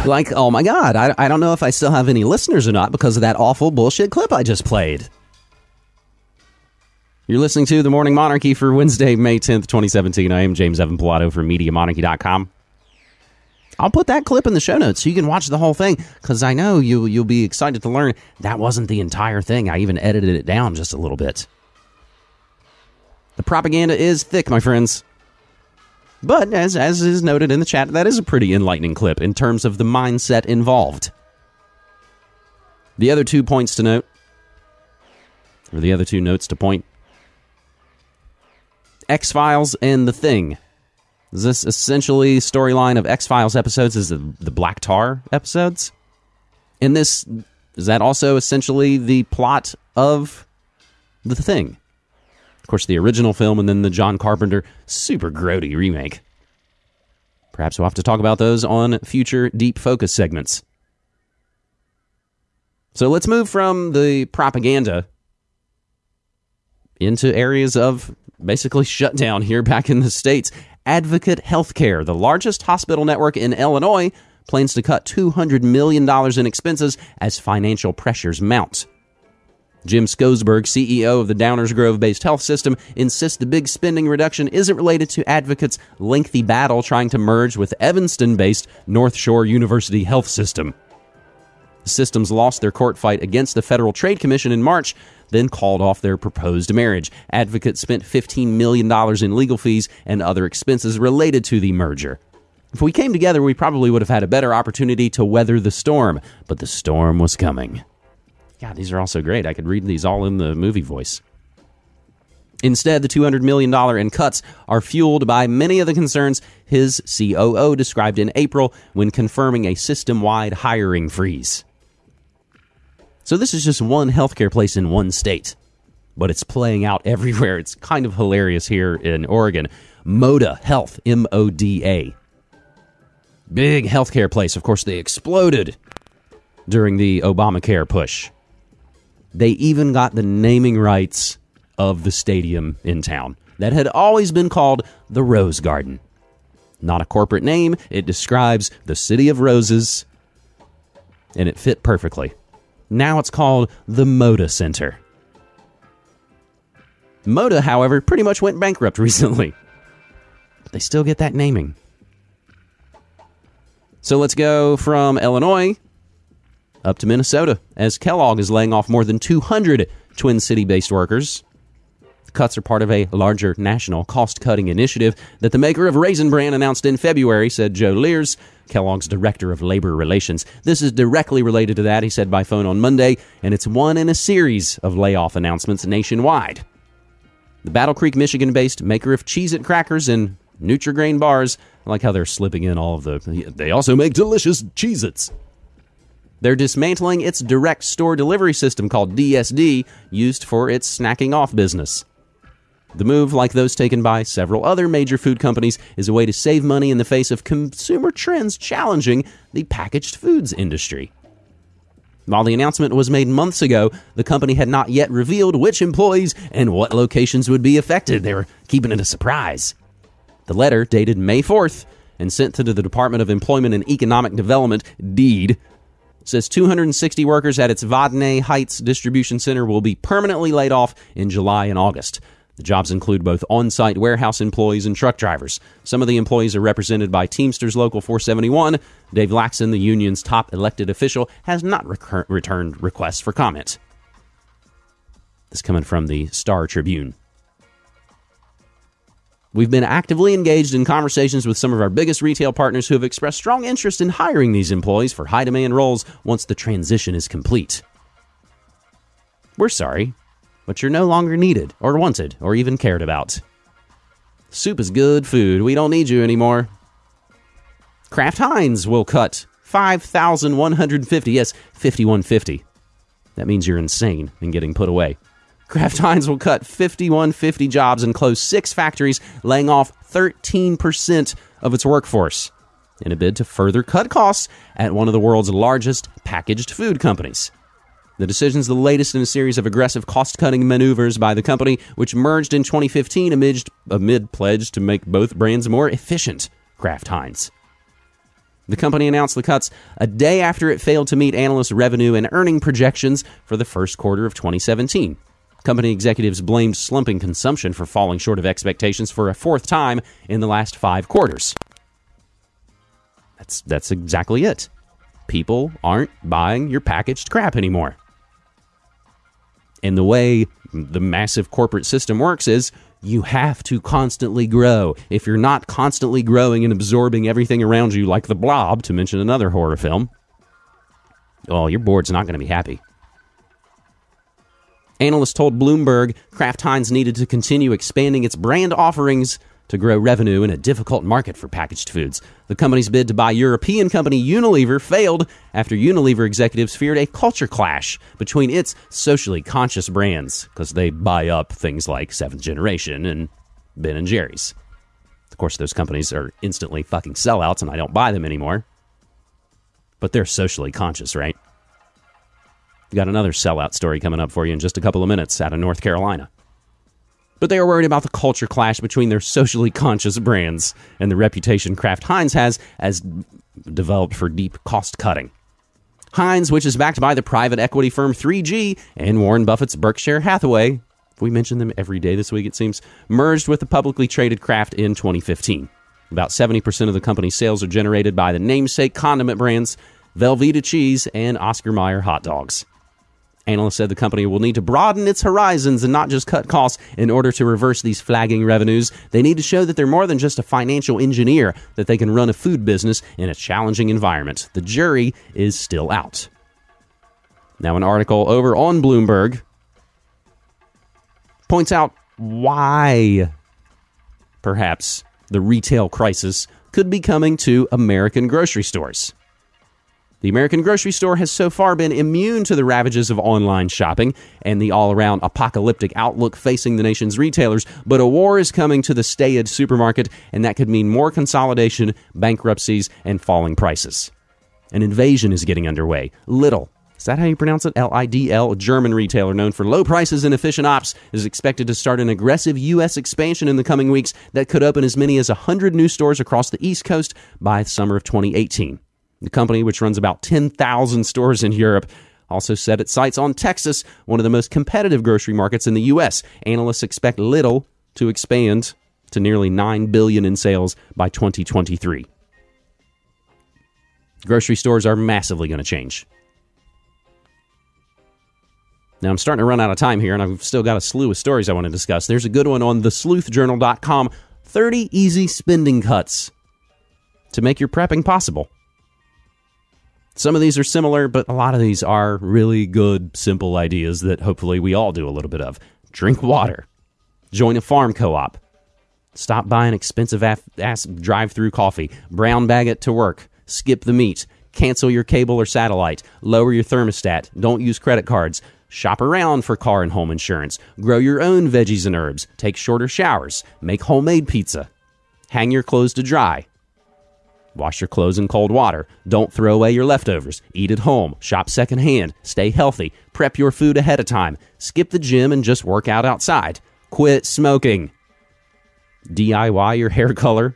Like, oh my God, I, I don't know if I still have any listeners or not because of that awful bullshit clip I just played. You're listening to The Morning Monarchy for Wednesday, May 10th, 2017. I am James Evan Pilato from MediaMonarchy.com. I'll put that clip in the show notes so you can watch the whole thing because I know you, you'll be excited to learn that wasn't the entire thing. I even edited it down just a little bit. The propaganda is thick, my friends. But as as is noted in the chat, that is a pretty enlightening clip in terms of the mindset involved. The other two points to note, or the other two notes to point X Files and The Thing. Is this essentially storyline of X Files episodes? Is the, the Black Tar episodes? And this is that also essentially the plot of The Thing? Of course, the original film and then the John Carpenter super grody remake. Perhaps we'll have to talk about those on future deep focus segments. So let's move from the propaganda into areas of basically shutdown here back in the States. Advocate Healthcare, the largest hospital network in Illinois, plans to cut $200 million in expenses as financial pressures mount. Jim Skogsbergh, CEO of the Downers Grove based health system, insists the big spending reduction isn't related to Advocate's lengthy battle trying to merge with Evanston based North Shore University Health System. The systems lost their court fight against the Federal Trade Commission in March, then called off their proposed marriage. Advocate spent $15 million in legal fees and other expenses related to the merger. If we came together, we probably would have had a better opportunity to weather the storm, but the storm was coming. God, these are all so great. I could read these all in the movie voice. Instead, the $200 million in cuts are fueled by many of the concerns his COO described in April when confirming a system wide hiring freeze. So, this is just one healthcare place in one state, but it's playing out everywhere. It's kind of hilarious here in Oregon. Moda Health, M O D A. Big healthcare place. Of course, they exploded during the Obamacare push. They even got the naming rights of the stadium in town that had always been called the Rose Garden. Not a corporate name, it describes the city of roses, and it fit perfectly. Now it's called the Moda Center. Moda, however, pretty much went bankrupt recently. But they still get that naming. So let's go from Illinois up to Minnesota as Kellogg is laying off more than 200 Twin City based workers. The cuts are part of a larger national cost cutting initiative that the maker of Raisin Bran announced in February, said Joe Lears, Kellogg's director of labor relations. This is directly related to that, he said by phone on Monday, and it's one in a series of layoff announcements nationwide. The Battle Creek, Michigan based maker of Cheez It crackers and Nutrigrain bars, I like how they're slipping in all of the. They also make delicious Cheez Its. They're dismantling its direct store delivery system called DSD, used for its snacking off business. The move, like those taken by several other major food companies, is a way to save money in the face of consumer trends challenging the packaged foods industry. While the announcement was made months ago, the company had not yet revealed which employees and what locations would be affected. They were keeping it a surprise. The letter, dated May 4th and sent to the Department of Employment and Economic Development, DEED, says 260 workers at its Vadnais Heights distribution center will be permanently laid off in July and August. The jobs include both on site warehouse employees and truck drivers. Some of the employees are represented by Teamsters Local 471. Dave Laxon, the union's top elected official, has not recur- returned requests for comment. This coming from the Star Tribune. We've been actively engaged in conversations with some of our biggest retail partners who have expressed strong interest in hiring these employees for high demand roles once the transition is complete. We're sorry, but you're no longer needed, or wanted, or even cared about. Soup is good food. We don't need you anymore. Kraft Heinz will cut 5,150. Yes, 5150. That means you're insane and getting put away. Kraft Heinz will cut 5150 jobs and close six factories, laying off 13% of its workforce in a bid to further cut costs at one of the world's largest packaged food companies. The decision is the latest in a series of aggressive cost cutting maneuvers by the company, which merged in 2015 amid, amid pledge to make both brands more efficient. Kraft Heinz. The company announced the cuts a day after it failed to meet analyst revenue and earning projections for the first quarter of 2017. Company executives blamed slumping consumption for falling short of expectations for a fourth time in the last five quarters. That's, that's exactly it. People aren't buying your packaged crap anymore. And the way the massive corporate system works is you have to constantly grow. If you're not constantly growing and absorbing everything around you, like the blob, to mention another horror film, oh, your board's not going to be happy. Analysts told Bloomberg Kraft Heinz needed to continue expanding its brand offerings to grow revenue in a difficult market for packaged foods. The company's bid to buy European company Unilever failed after Unilever executives feared a culture clash between its socially conscious brands because they buy up things like Seventh Generation and Ben and Jerry's. Of course, those companies are instantly fucking sellouts and I don't buy them anymore. But they're socially conscious, right? We got another sellout story coming up for you in just a couple of minutes out of North Carolina but they are worried about the culture clash between their socially conscious brands and the reputation Kraft Heinz has as developed for deep cost cutting. Heinz, which is backed by the private equity firm 3G and Warren Buffett's Berkshire Hathaway, we mention them every day this week, it seems, merged with the publicly traded Kraft in 2015. About 70% of the company's sales are generated by the namesake condiment brands Velveeta cheese and Oscar Mayer hot dogs. Analysts said the company will need to broaden its horizons and not just cut costs in order to reverse these flagging revenues. They need to show that they're more than just a financial engineer, that they can run a food business in a challenging environment. The jury is still out. Now, an article over on Bloomberg points out why perhaps the retail crisis could be coming to American grocery stores. The American grocery store has so far been immune to the ravages of online shopping and the all around apocalyptic outlook facing the nation's retailers, but a war is coming to the staid supermarket, and that could mean more consolidation, bankruptcies, and falling prices. An invasion is getting underway. Lidl, is that how you pronounce it? L I D L, a German retailer known for low prices and efficient ops, is expected to start an aggressive U.S. expansion in the coming weeks that could open as many as 100 new stores across the East Coast by summer of 2018. The company, which runs about 10,000 stores in Europe, also set its sights on Texas, one of the most competitive grocery markets in the U.S. Analysts expect Lidl to expand to nearly 9 billion in sales by 2023. Grocery stores are massively going to change. Now, I'm starting to run out of time here, and I've still got a slew of stories I want to discuss. There's a good one on thesleuthjournal.com 30 easy spending cuts to make your prepping possible. Some of these are similar, but a lot of these are really good, simple ideas that hopefully we all do a little bit of. Drink water. Join a farm co op. Stop buying expensive ass drive through coffee. Brown bag it to work. Skip the meat. Cancel your cable or satellite. Lower your thermostat. Don't use credit cards. Shop around for car and home insurance. Grow your own veggies and herbs. Take shorter showers. Make homemade pizza. Hang your clothes to dry. Wash your clothes in cold water. Don't throw away your leftovers. Eat at home. Shop secondhand. Stay healthy. Prep your food ahead of time. Skip the gym and just work out outside. Quit smoking. DIY your hair color.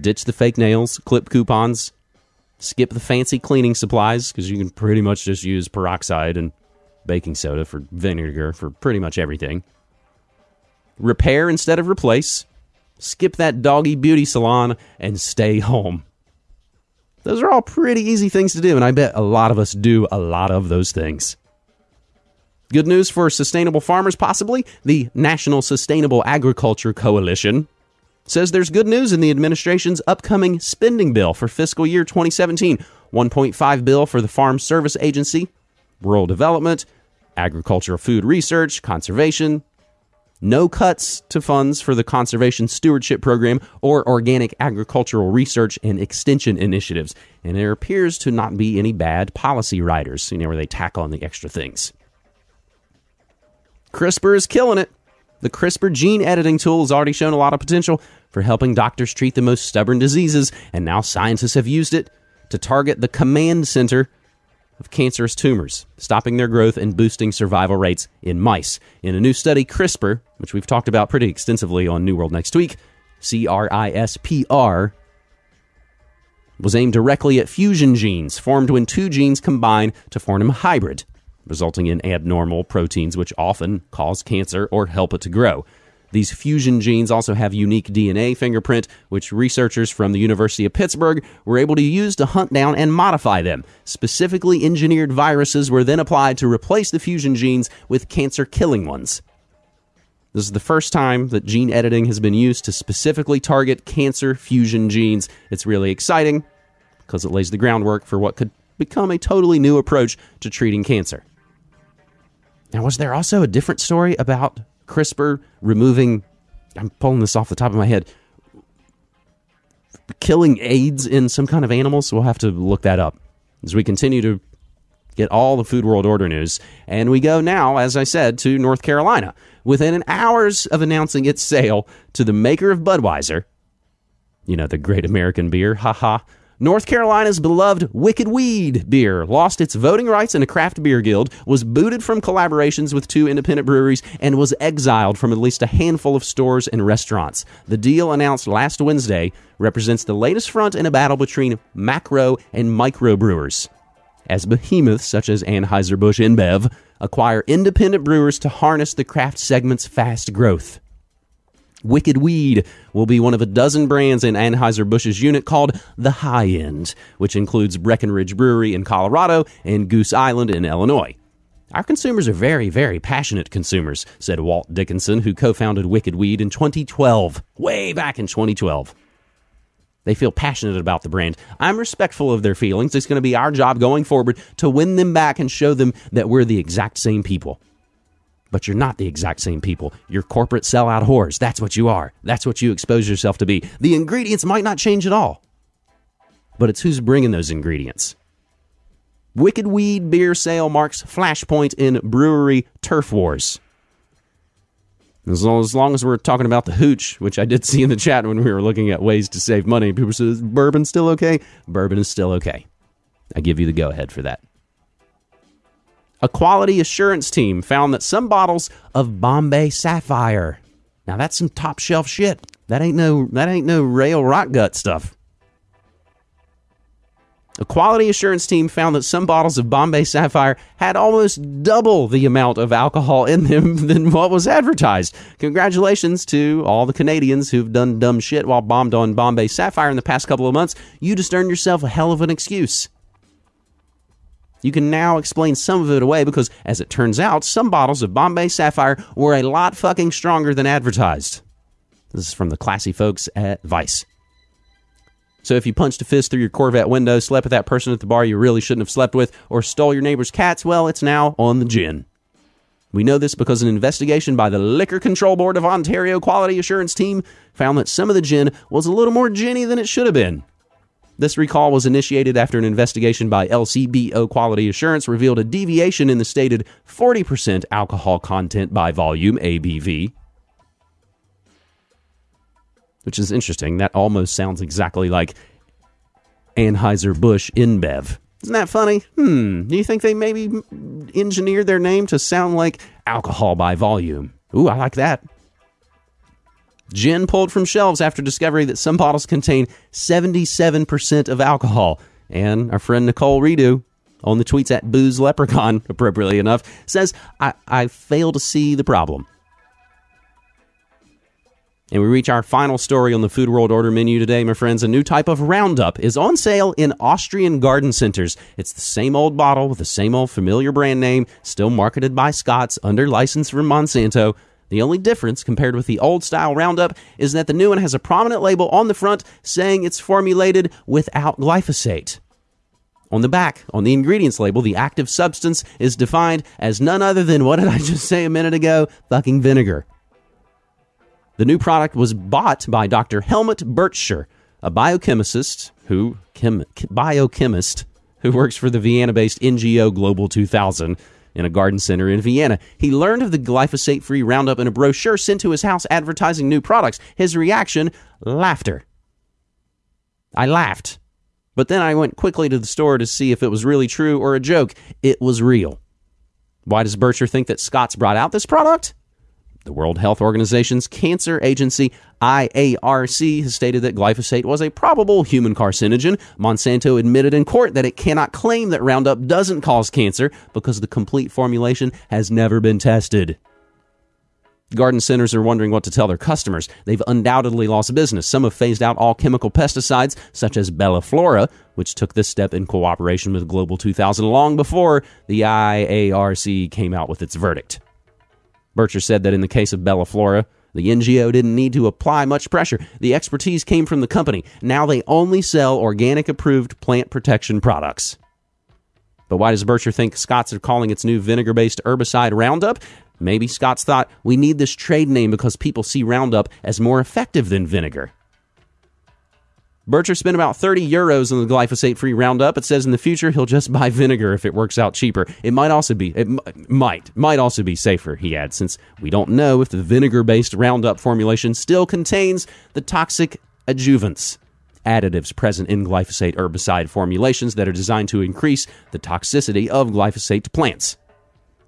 Ditch the fake nails, clip coupons. Skip the fancy cleaning supplies because you can pretty much just use peroxide and baking soda for vinegar for pretty much everything. Repair instead of replace skip that doggy beauty salon, and stay home. Those are all pretty easy things to do, and I bet a lot of us do a lot of those things. Good news for sustainable farmers, possibly. The National Sustainable Agriculture Coalition says there's good news in the administration's upcoming spending bill for fiscal year 2017 1.5 bill for the Farm Service Agency, rural development, agricultural food research, conservation, no cuts to funds for the Conservation Stewardship Program or organic agricultural research and extension initiatives. And there appears to not be any bad policy writers, you know, where they tack on the extra things. CRISPR is killing it. The CRISPR gene editing tool has already shown a lot of potential for helping doctors treat the most stubborn diseases, and now scientists have used it to target the command center of cancerous tumors, stopping their growth and boosting survival rates in mice. In a new study, CRISPR, which we've talked about pretty extensively on New World Next Week, C R I S P R, was aimed directly at fusion genes formed when two genes combine to form a hybrid, resulting in abnormal proteins which often cause cancer or help it to grow. These fusion genes also have unique DNA fingerprint, which researchers from the University of Pittsburgh were able to use to hunt down and modify them. Specifically engineered viruses were then applied to replace the fusion genes with cancer killing ones. This is the first time that gene editing has been used to specifically target cancer fusion genes. It's really exciting because it lays the groundwork for what could become a totally new approach to treating cancer. Now, was there also a different story about CRISPR removing, I'm pulling this off the top of my head, killing AIDS in some kind of animals. So we'll have to look that up as we continue to get all the Food World Order news. And we go now, as I said, to North Carolina. Within an hours of announcing its sale to the maker of Budweiser, you know, the great American beer, haha, North Carolina's beloved Wicked Weed beer lost its voting rights in a craft beer guild, was booted from collaborations with two independent breweries, and was exiled from at least a handful of stores and restaurants. The deal announced last Wednesday represents the latest front in a battle between macro and micro brewers. As behemoths such as Anheuser-Busch InBev acquire independent brewers to harness the craft segment's fast growth. Wicked Weed will be one of a dozen brands in Anheuser-Busch's unit called the High End, which includes Breckenridge Brewery in Colorado and Goose Island in Illinois. Our consumers are very, very passionate consumers, said Walt Dickinson, who co founded Wicked Weed in 2012, way back in 2012. They feel passionate about the brand. I'm respectful of their feelings. It's going to be our job going forward to win them back and show them that we're the exact same people but you're not the exact same people. You're corporate sellout whores. That's what you are. That's what you expose yourself to be. The ingredients might not change at all, but it's who's bringing those ingredients. Wicked Weed beer sale marks flashpoint in brewery turf wars. As long, as long as we're talking about the hooch, which I did see in the chat when we were looking at ways to save money, people said, bourbon still okay? Bourbon is still okay. I give you the go ahead for that a quality assurance team found that some bottles of Bombay Sapphire. Now that's some top shelf shit. That ain't no that ain't no rail rock gut stuff. A quality assurance team found that some bottles of Bombay Sapphire had almost double the amount of alcohol in them than what was advertised. Congratulations to all the Canadians who've done dumb shit while bombed on Bombay Sapphire in the past couple of months. You just earned yourself a hell of an excuse. You can now explain some of it away because, as it turns out, some bottles of Bombay Sapphire were a lot fucking stronger than advertised. This is from the classy folks at Vice. So if you punched a fist through your Corvette window, slept with that person at the bar you really shouldn't have slept with, or stole your neighbor's cats, well, it's now on the gin. We know this because an investigation by the Liquor Control Board of Ontario Quality Assurance Team found that some of the gin was a little more ginny than it should have been. This recall was initiated after an investigation by LCBO Quality Assurance revealed a deviation in the stated 40% alcohol content by volume ABV. Which is interesting. That almost sounds exactly like Anheuser-Busch InBev. Isn't that funny? Hmm. Do you think they maybe engineered their name to sound like alcohol by volume? Ooh, I like that. Gin pulled from shelves after discovery that some bottles contain 77% of alcohol. And our friend Nicole Redo on the tweets at Booze Leprechaun, appropriately enough, says, I, I fail to see the problem. And we reach our final story on the Food World Order menu today, my friends. A new type of Roundup is on sale in Austrian garden centers. It's the same old bottle with the same old familiar brand name, still marketed by Scotts under license from Monsanto. The only difference compared with the old style Roundup is that the new one has a prominent label on the front saying it's formulated without glyphosate. On the back, on the ingredients label, the active substance is defined as none other than what did I just say a minute ago? Fucking vinegar. The new product was bought by Dr. Helmut Burtscher, a biochemist who chem, biochemist who works for the Vienna-based NGO Global 2000 in a garden center in Vienna. He learned of the glyphosate-free Roundup in a brochure sent to his house advertising new products. His reaction, laughter. I laughed. But then I went quickly to the store to see if it was really true or a joke. It was real. Why does Burtscher think that Scotts brought out this product? The World Health Organization's cancer agency, IARC, has stated that glyphosate was a probable human carcinogen. Monsanto admitted in court that it cannot claim that Roundup doesn't cause cancer because the complete formulation has never been tested. Garden centers are wondering what to tell their customers. They've undoubtedly lost business. Some have phased out all chemical pesticides, such as Bellaflora, which took this step in cooperation with Global 2000 long before the IARC came out with its verdict. Burtscher said that in the case of Bellaflora, the NGO didn't need to apply much pressure. The expertise came from the company. Now they only sell organic approved plant protection products. But why does Burtscher think Scotts are calling its new vinegar based herbicide Roundup? Maybe Scotts thought we need this trade name because people see Roundup as more effective than vinegar. Burtscher spent about 30 euros on the glyphosate free Roundup. It says in the future he'll just buy vinegar if it works out cheaper. It might also be, it might, might also be safer, he adds, since we don't know if the vinegar based Roundup formulation still contains the toxic adjuvants, additives present in glyphosate herbicide formulations that are designed to increase the toxicity of glyphosate to plants.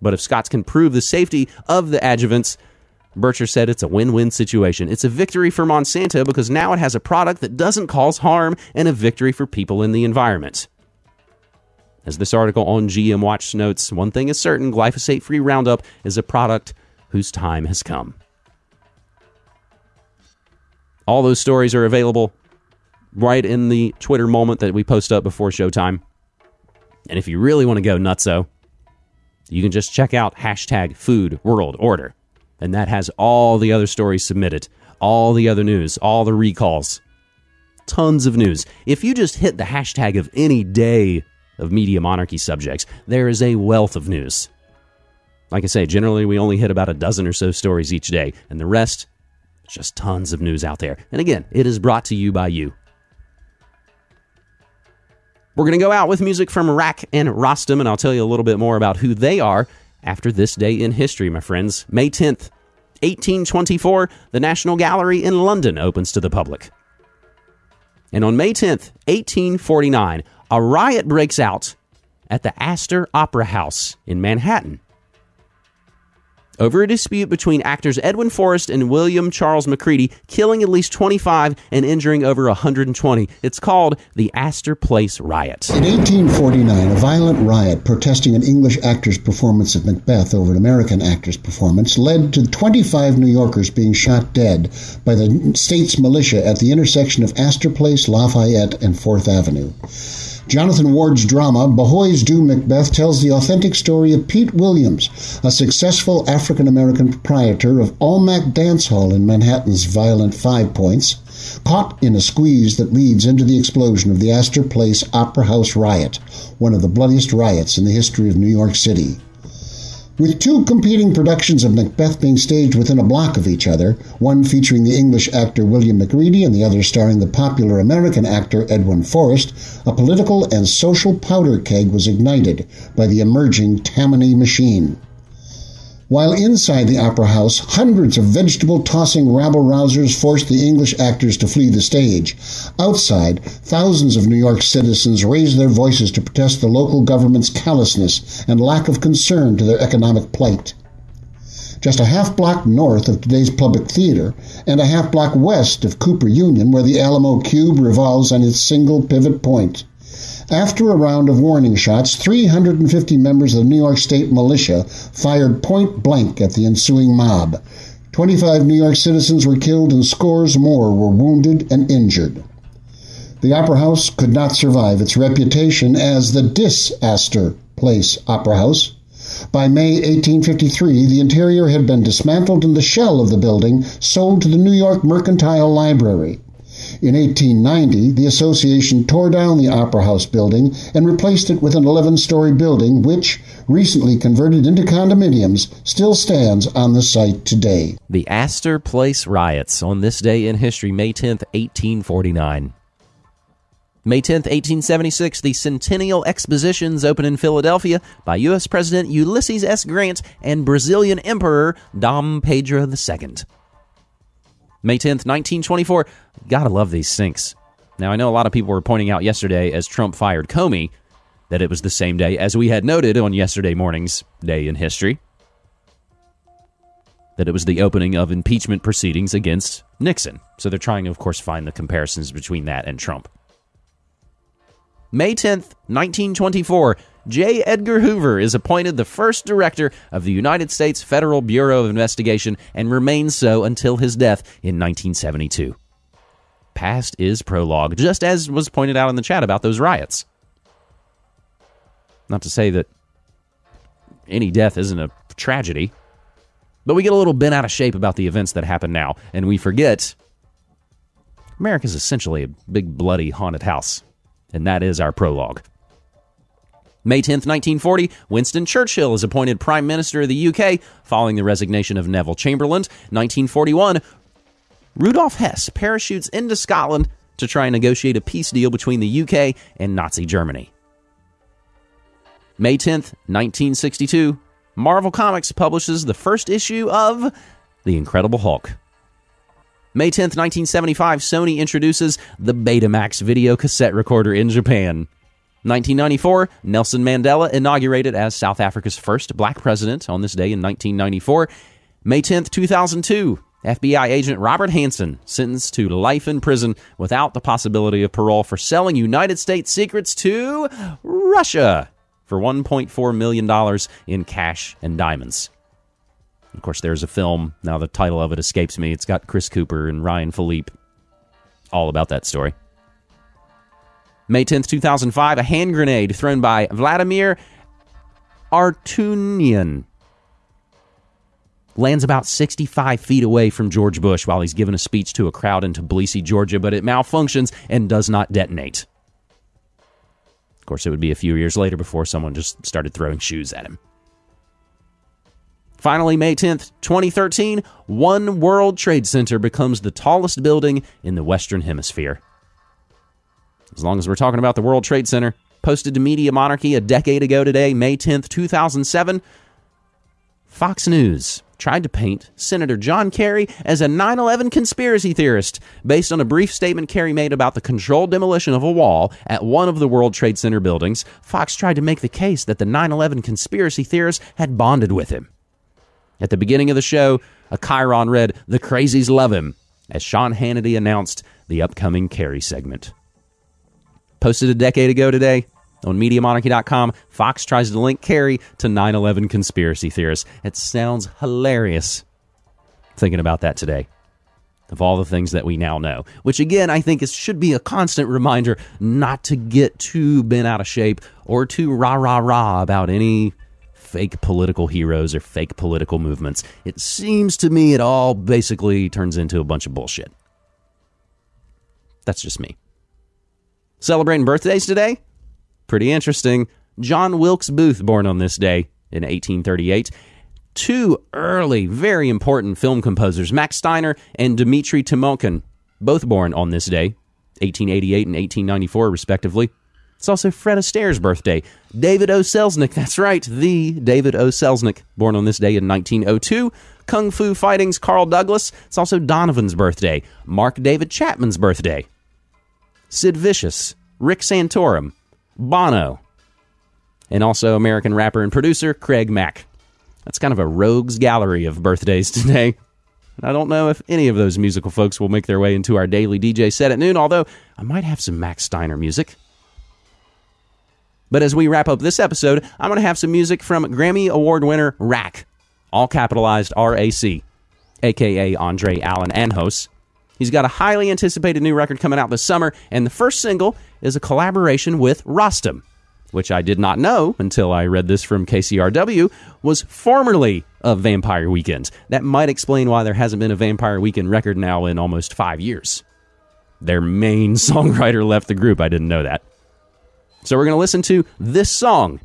But if Scotts can prove the safety of the adjuvants, Burtscher said it's a win win situation. It's a victory for Monsanto because now it has a product that doesn't cause harm and a victory for people in the environment. As this article on GM Watch notes, one thing is certain glyphosate free Roundup is a product whose time has come. All those stories are available right in the Twitter moment that we post up before showtime. And if you really want to go nutso, you can just check out hashtag food world order. And that has all the other stories submitted, all the other news, all the recalls. Tons of news. If you just hit the hashtag of any day of media monarchy subjects, there is a wealth of news. Like I say, generally we only hit about a dozen or so stories each day, and the rest, just tons of news out there. And again, it is brought to you by you. We're going to go out with music from RAC and Rostam, and I'll tell you a little bit more about who they are after this day in history, my friends. May 10th, 1824, the National Gallery in London opens to the public. And on May 10th, 1849, a riot breaks out at the Astor Opera House in Manhattan over a dispute between actors Edwin Forrest and William Charles Macready, killing at least 25 and injuring over 120. It's called the Astor Place Riot. In 1849, a violent riot protesting an English actor's performance of Macbeth over an American actor's performance led to 25 New Yorkers being shot dead by the state's militia at the intersection of Astor Place, Lafayette, and 4th Avenue. Jonathan Ward's drama, Behoy's Do Macbeth, tells the authentic story of Pete Williams, a successful African American proprietor of Almack Dance Hall in Manhattan's violent Five Points, caught in a squeeze that leads into the explosion of the Astor Place Opera House riot, one of the bloodiest riots in the history of New York City. With two competing productions of Macbeth being staged within a block of each other, one featuring the English actor William Macready and the other starring the popular American actor Edwin Forrest, a political and social powder keg was ignited by the emerging Tammany machine. While inside the opera house, hundreds of vegetable tossing rabble rousers forced the English actors to flee the stage. Outside, thousands of New York citizens raised their voices to protest the local government's callousness and lack of concern to their economic plight. Just a half block north of today's public theater, and a half block west of Cooper Union, where the Alamo Cube revolves on its single pivot point. After a round of warning shots, 350 members of the New York State militia fired point blank at the ensuing mob. 25 New York citizens were killed and scores more were wounded and injured. The Opera House could not survive its reputation as the Dis-Astor Place Opera House. By May 1853, the interior had been dismantled and the shell of the building sold to the New York Mercantile Library. In 1890, the association tore down the Opera House building and replaced it with an 11 story building, which, recently converted into condominiums, still stands on the site today. The Astor Place riots on this day in history, May 10, 1849. May 10, 1876, the Centennial Expositions open in Philadelphia by U.S. President Ulysses S. Grant and Brazilian Emperor Dom Pedro II. May 10th, 1924. Gotta love these syncs. Now, I know a lot of people were pointing out yesterday as Trump fired Comey that it was the same day as we had noted on yesterday morning's day in history that it was the opening of impeachment proceedings against Nixon. So they're trying to, of course, find the comparisons between that and Trump. May 10th, 1924, J. Edgar Hoover is appointed the first director of the United States Federal Bureau of Investigation and remains so until his death in 1972. Past is prologue, just as was pointed out in the chat about those riots. Not to say that any death isn't a tragedy, but we get a little bent out of shape about the events that happen now, and we forget America's essentially a big, bloody, haunted house. And that is our prologue. May 10, 1940, Winston Churchill is appointed Prime Minister of the UK following the resignation of Neville Chamberlain. 1941, Rudolf Hess parachutes into Scotland to try and negotiate a peace deal between the UK and Nazi Germany. May 10th, 1962, Marvel Comics publishes the first issue of The Incredible Hulk. May 10th, 1975, Sony introduces the Betamax video cassette recorder in Japan. 1994, Nelson Mandela inaugurated as South Africa's first black president on this day in 1994. May 10th, 2002, FBI agent Robert Hanssen sentenced to life in prison without the possibility of parole for selling United States secrets to Russia for $1.4 million in cash and diamonds. Of course, there's a film. Now, the title of it escapes me. It's got Chris Cooper and Ryan Phillippe. All about that story. May 10th, 2005, a hand grenade thrown by Vladimir Arutyunian lands about 65 feet away from George Bush while he's giving a speech to a crowd in Tbilisi, Georgia, but it malfunctions and does not detonate. Of course, it would be a few years later before someone just started throwing shoes at him. Finally, May 10th, 2013, One World Trade Center becomes the tallest building in the Western Hemisphere. As long as we're talking about the World Trade Center, posted to Media Monarchy a decade ago today, May 10th, 2007, Fox News tried to paint Senator John Kerry as a 9 11 conspiracy theorist based on a brief statement Kerry made about the controlled demolition of a wall at one of the World Trade Center buildings. Fox tried to make the case that the 9 11 conspiracy theorists had bonded with him. At the beginning of the show, a chyron read, The Crazies Love Him, as Sean Hannity announced the upcoming Kerry segment. Posted a decade ago today on MediaMonarchy.com, Fox tries to link Kerry to 9 11 conspiracy theorists. It sounds hilarious thinking about that today. Of all the things that we now know, which again, I think is, should be a constant reminder not to get too bent out of shape or too rah rah rah about any fake political heroes or fake political movements. It seems to me it all basically turns into a bunch of bullshit. That's just me. Celebrating birthdays today? Pretty interesting. John Wilkes Booth, born on this day in 1838. Two early, very important film composers, Max Steiner and Dmitri Tiomkin, both born on this day, 1888 and 1894, respectively. It's also Fred Astaire's birthday. David O. Selznick, that's right, the David O. Selznick, born on this day in 1902. Kung Fu Fighting's Carl Douglas. It's also Donovan's birthday. Mark David Chapman's birthday. Sid Vicious, Rick Santorum, Bono, and also American rapper and producer Craig Mack. That's kind of a rogues gallery of birthdays today. I don't know if any of those musical folks will make their way into our daily DJ set at noon, although I might have some Max Steiner music. But as we wrap up this episode, I'm going to have some music from Grammy Award winner RAC, all capitalized R A C, aka Andre Allen Anjos. He's got a highly anticipated new record coming out this summer, and the first single is a collaboration with Rostam, which I did not know until I read this from KCRW, was formerly of Vampire Weekend. That might explain why there hasn't been a Vampire Weekend record now in almost five years. Their main songwriter left the group. I didn't know that. So we're going to listen to this song.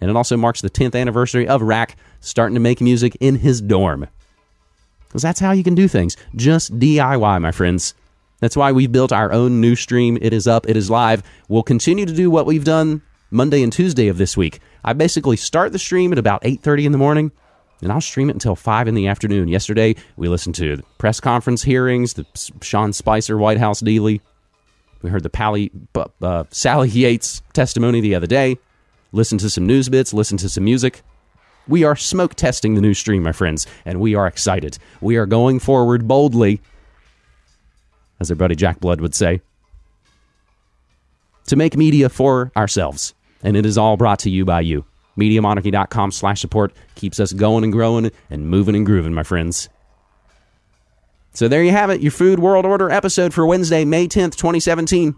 And it also marks the 10th anniversary of RAC starting to make music in his dorm. Because that's how you can do things. Just DIY, my friends. That's why we've built our own new stream. It is up, it is live. We'll continue to do what we've done Monday and Tuesday of this week. I basically start the stream at about 8:30 in the morning and I'll stream it until 5 in the afternoon. Yesterday, we listened to the press conference hearings, the Sean Spicer White House dealy. We heard the Pally, uh, Sally Yates testimony the other day. Listened to some news bits, listened to some music. We are smoke testing the new stream, my friends, and we are excited. We are going forward boldly as our buddy Jack Blood would say, to make media for ourselves. And it is all brought to you by you. MediaMonarchy.com slash support keeps us going and growing and moving and grooving, my friends. So there you have it, your Food World Order episode for Wednesday, May 10th, 2017.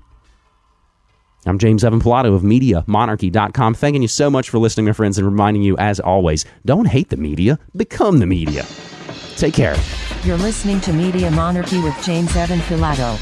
I'm James Evan Pilato of MediaMonarchy.com. Thanking you so much for listening, my friends, and reminding you, as always, don't hate the media, become the media. Take care. You're listening to Media Monarchy with James Evan Pilato.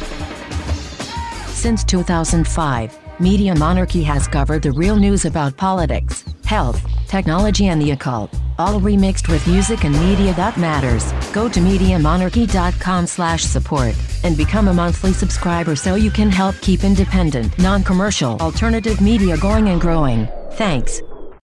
Since 2005, Media Monarchy has covered the real news about politics, health, technology, and the occult, all remixed with music and media that matters. Go to MediaMonarchy.com slash support and become a monthly subscriber so you can help keep independent, non-commercial, alternative media going and growing. Thanks.